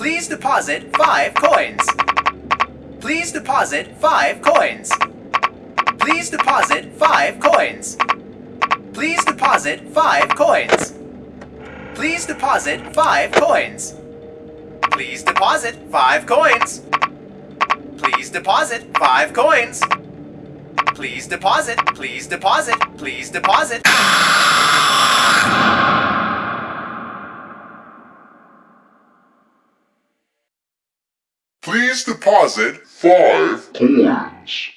Please deposit 5 coins. Please deposit 5 coins. Please deposit 5 coins. Please deposit 5 coins. Please deposit 5 coins. Please deposit 5 coins. Please deposit 5 coins. Please deposit, please deposit, please deposit. Please deposit five coins.